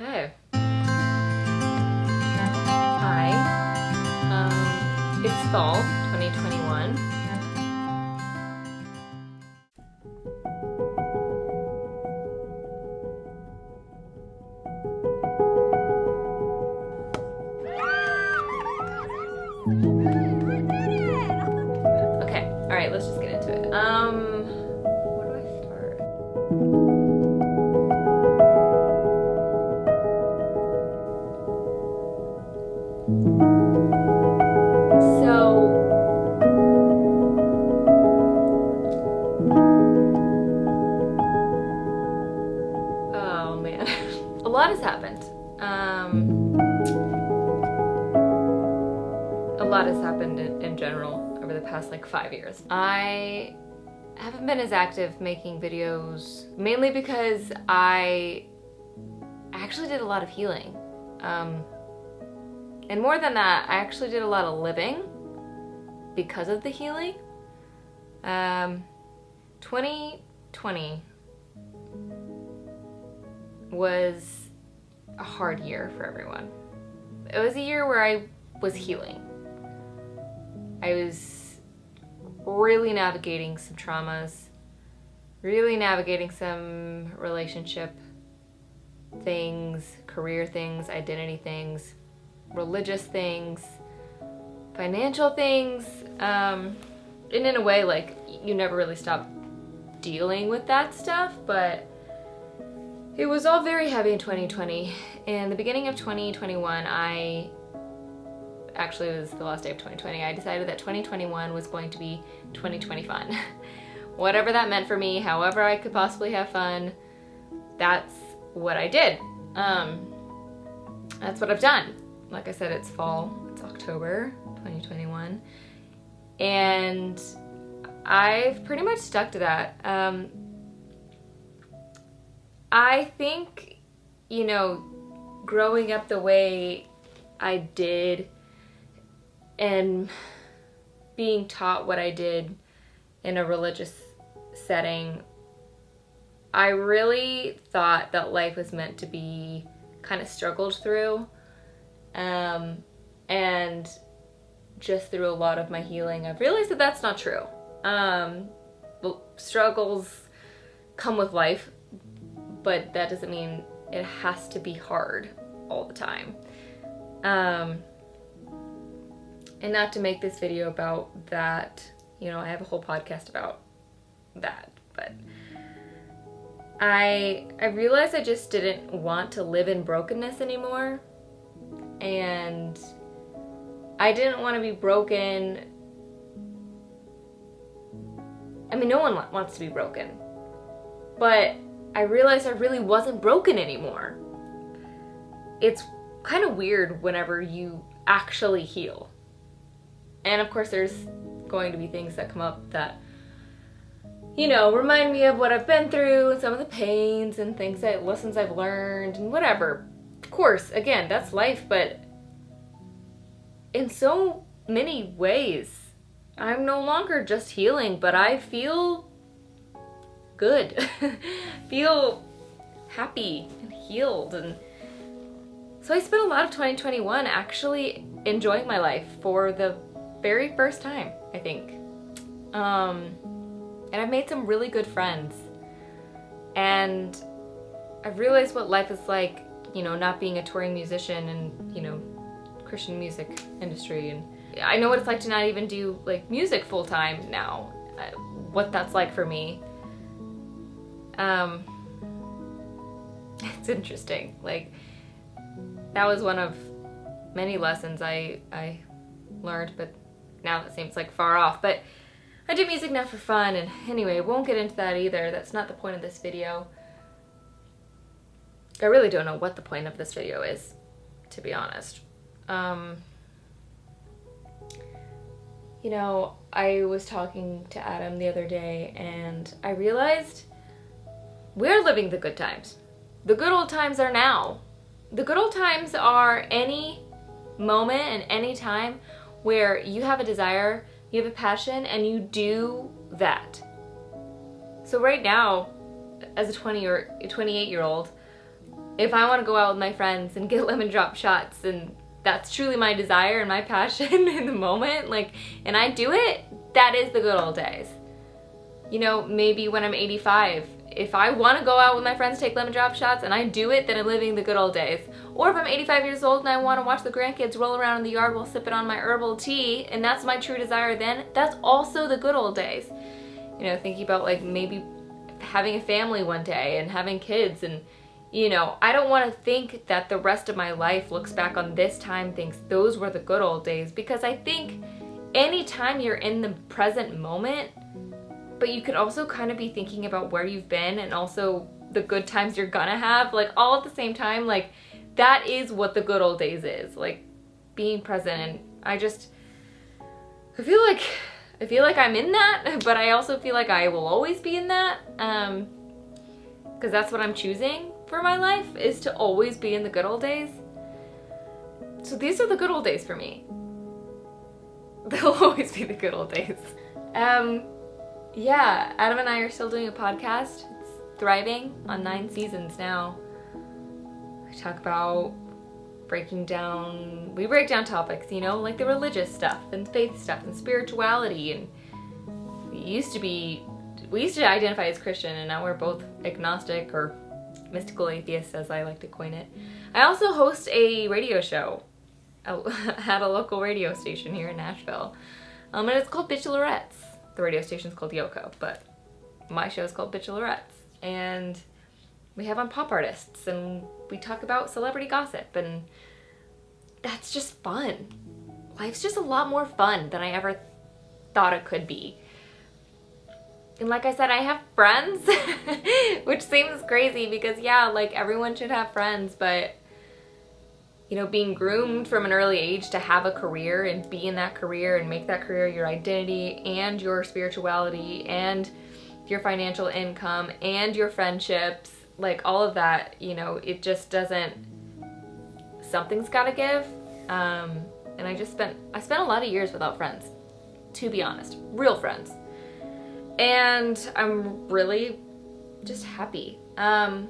Okay. Hi. Um, it's fall 2021. Okay, alright, let's just get into it. Um, lot has happened. Um, a lot has happened in, in general over the past like five years. I haven't been as active making videos mainly because I actually did a lot of healing. Um, and more than that, I actually did a lot of living because of the healing. Um, 2020 was a hard year for everyone. It was a year where I was healing. I was really navigating some traumas, really navigating some relationship things, career things, identity things, religious things, financial things, um, and in a way, like, you never really stop dealing with that stuff, but it was all very heavy in 2020. In the beginning of 2021, I actually it was the last day of 2020. I decided that 2021 was going to be 2020 fun. Whatever that meant for me, however I could possibly have fun, that's what I did. Um, that's what I've done. Like I said, it's fall, it's October 2021, and I've pretty much stuck to that. Um, I think, you know, growing up the way I did and being taught what I did in a religious setting, I really thought that life was meant to be kind of struggled through. Um, and just through a lot of my healing, I've realized that that's not true. Um, struggles come with life, but that doesn't mean it has to be hard all the time. Um, and not to make this video about that, you know, I have a whole podcast about that, but I I realized I just didn't want to live in brokenness anymore. And I didn't want to be broken. I mean, no one wants to be broken. But I realized I really wasn't broken anymore. It's kind of weird whenever you actually heal. And of course, there's going to be things that come up that, you know, remind me of what I've been through and some of the pains and things that lessons I've learned and whatever. Of course, again, that's life, but in so many ways, I'm no longer just healing, but I feel good. feel happy and healed and so I spent a lot of 2021 actually enjoying my life for the very first time, I think. Um, and I've made some really good friends. And I've realized what life is like, you know, not being a touring musician and, you know, Christian music industry. And I know what it's like to not even do like music full time now, uh, what that's like for me. Um, it's interesting. Like, that was one of many lessons I, I learned, but now that seems like far off. But I do music now for fun, and anyway, won't get into that either. That's not the point of this video. I really don't know what the point of this video is, to be honest. Um, you know, I was talking to Adam the other day, and I realized we're living the good times. The good old times are now. The good old times are any moment and any time where you have a desire, you have a passion, and you do that. So right now, as a 20 or 28 year old, if I want to go out with my friends and get lemon drop shots and that's truly my desire and my passion in the moment, like, and I do it, that is the good old days. You know, maybe when I'm 85, if I want to go out with my friends, take lemon drop shots, and I do it, then I'm living the good old days. Or if I'm 85 years old and I want to watch the grandkids roll around in the yard while sipping on my herbal tea, and that's my true desire then, that's also the good old days. You know, thinking about like maybe having a family one day and having kids and you know, I don't want to think that the rest of my life looks back on this time thinks those were the good old days because I think anytime you're in the present moment, but you could also kind of be thinking about where you've been and also the good times you're gonna have, like all at the same time, like that is what the good old days is, like being present. And I just, I feel like, I feel like I'm in that, but I also feel like I will always be in that, um, because that's what I'm choosing for my life is to always be in the good old days. So these are the good old days for me. They'll always be the good old days. Um, yeah, Adam and I are still doing a podcast. It's thriving on nine seasons now. We talk about breaking down, we break down topics, you know, like the religious stuff and faith stuff and spirituality and we used to be, we used to identify as Christian and now we're both agnostic or mystical atheist as I like to coin it. I also host a radio show at a local radio station here in Nashville. Um, and it's called Bitchelerettes. The radio station's called Yoko, but my show is called Bitchelerettes. And we have on pop artists and we talk about celebrity gossip and that's just fun. Life's just a lot more fun than I ever thought it could be. And like I said, I have friends, which seems crazy because yeah, like everyone should have friends, but you know, being groomed from an early age to have a career and be in that career and make that career your identity and your spirituality and your financial income and your friendships, like all of that, you know, it just doesn't, something's gotta give. Um, and I just spent, I spent a lot of years without friends, to be honest, real friends and I'm really just happy. Um,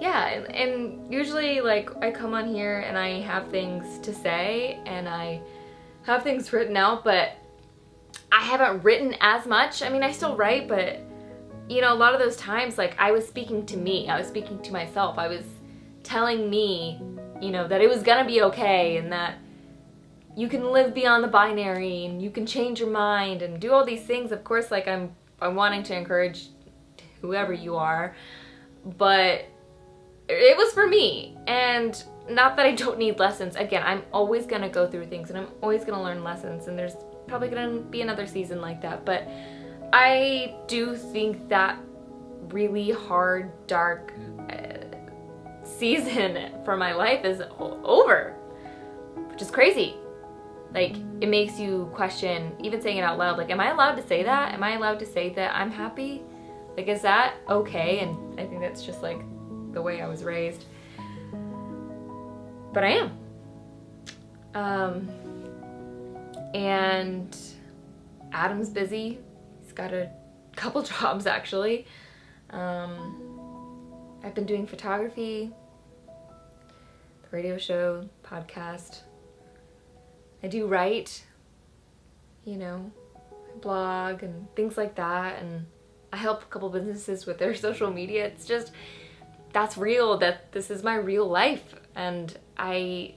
yeah, and, and usually like I come on here and I have things to say and I have things written out, but I haven't written as much. I mean, I still write, but you know, a lot of those times, like I was speaking to me, I was speaking to myself, I was telling me, you know, that it was gonna be okay and that you can live beyond the binary and you can change your mind and do all these things. Of course, like I'm, I'm wanting to encourage whoever you are, but it was for me. And not that I don't need lessons. Again, I'm always gonna go through things and I'm always gonna learn lessons and there's probably gonna be another season like that. But I do think that really hard, dark uh, season for my life is over, which is crazy like it makes you question even saying it out loud like am i allowed to say that am i allowed to say that i'm happy like is that okay and i think that's just like the way i was raised. But i am. Um and adam's busy. He's got a couple jobs actually. Um i've been doing photography the radio show podcast. I do write, you know, blog and things like that. And I help a couple businesses with their social media. It's just, that's real, that this is my real life and I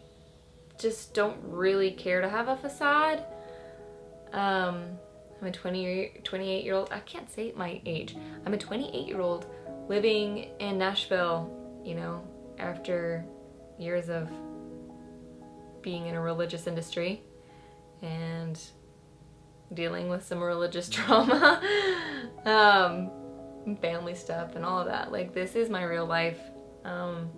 just don't really care to have a facade. Um, I'm a 20, 28 year old, I can't say my age. I'm a 28 year old living in Nashville, you know, after years of being in a religious industry and dealing with some religious trauma, um, family stuff and all of that. Like this is my real life. Um,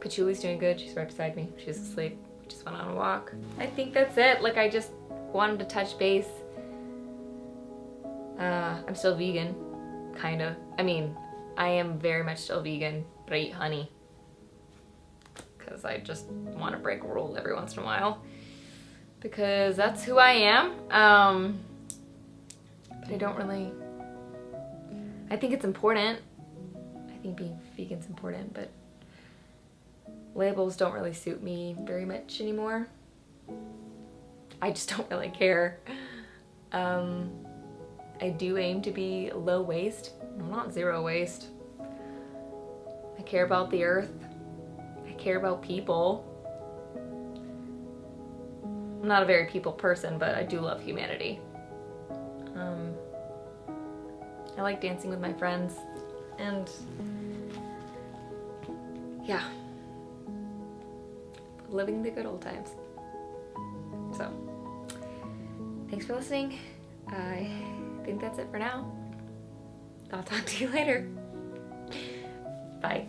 Patchouli's doing good. She's right beside me. She's asleep. We just went on a walk. I think that's it. Like I just wanted to touch base. Uh, I'm still vegan, kind of. I mean, I am very much still vegan, but I eat honey because I just want to break a rule every once in a while because that's who I am. Um, I don't really, I think it's important. I think being vegan's important, but labels don't really suit me very much anymore. I just don't really care. Um, I do aim to be low waste. Not zero waste. I care about the earth. I care about people. I'm not a very people person, but I do love humanity. Um, I like dancing with my friends and yeah, living the good old times. So, thanks for listening. I think that's it for now. I'll talk to you later. Bye.